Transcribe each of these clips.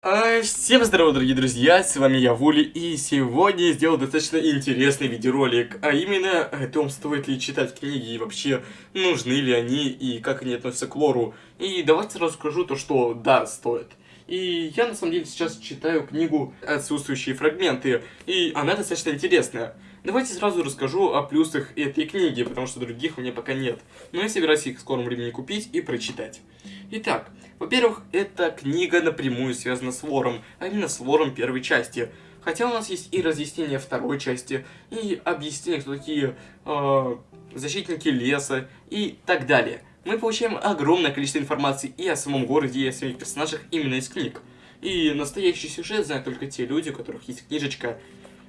А, всем здорово, дорогие друзья, с вами я, Вули, и сегодня я сделал достаточно интересный видеоролик, а именно о том, стоит ли читать книги, и вообще, нужны ли они, и как они относятся к лору. И давайте расскажу то, что да, стоит. И я, на самом деле, сейчас читаю книгу «Отсутствующие фрагменты», и она достаточно интересная. Давайте сразу расскажу о плюсах этой книги, потому что других у меня пока нет. Но я собираюсь их в скором времени купить и прочитать. Итак, во-первых, эта книга напрямую связана с вором, а именно с вором первой части. Хотя у нас есть и разъяснение второй части, и объяснение, кто такие э, защитники леса и так далее. Мы получаем огромное количество информации и о самом городе, и о самих персонажах именно из книг. И настоящий сюжет знают только те люди, у которых есть книжечка,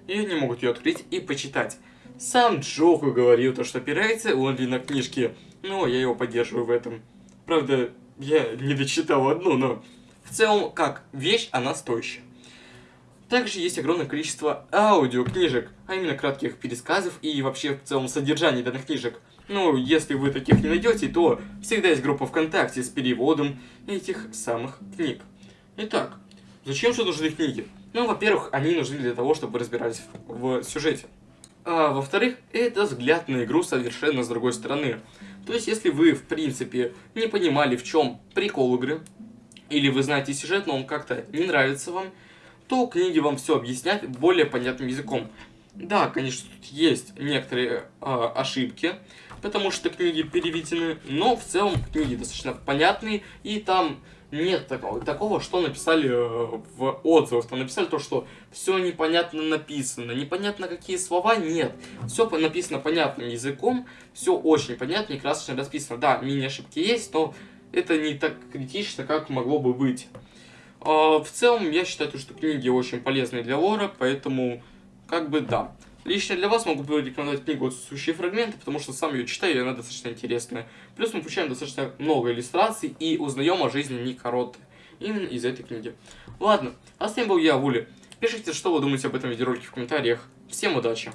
и они могут ее открыть и почитать. Сам Джоку говорил то, что опирается он ли на книжки, но я его поддерживаю в этом. Правда, я не дочитал одну, но в целом, как вещь, она стоящая. Также есть огромное количество аудиокнижек, а именно кратких пересказов и вообще в целом содержания данных книжек. Ну, если вы таких не найдете, то всегда есть группа ВКонтакте с переводом этих самых книг. Итак, зачем же нужны книги? Ну, во-первых, они нужны для того, чтобы разбирались в, в сюжете. А во-вторых, это взгляд на игру совершенно с другой стороны. То есть, если вы, в принципе, не понимали, в чем прикол игры, или вы знаете сюжет, но он как-то не нравится вам, то книги вам все объяснят более понятным языком. Да, конечно, тут есть некоторые э, ошибки, потому что книги переведены, но в целом книги достаточно понятные, и там нет такого, такого, что написали э, в отзывах. Там написали то, что все непонятно написано, непонятно какие слова, нет. Все написано понятным языком, все очень понятно и красочно расписано. Да, мини-ошибки есть, но это не так критично, как могло бы быть. А, в целом, я считаю, что книги очень полезные для лора, поэтому, как бы, да. Лично для вас могу порекомендовать книгу «Отсутствующие фрагменты», потому что сам ее читаю, и она достаточно интересная. Плюс мы получаем достаточно много иллюстраций и узнаем о жизни Ника. Именно из этой книги. Ладно, а с вами был я, Вули. Пишите, что вы думаете об этом видеоролике в комментариях. Всем удачи!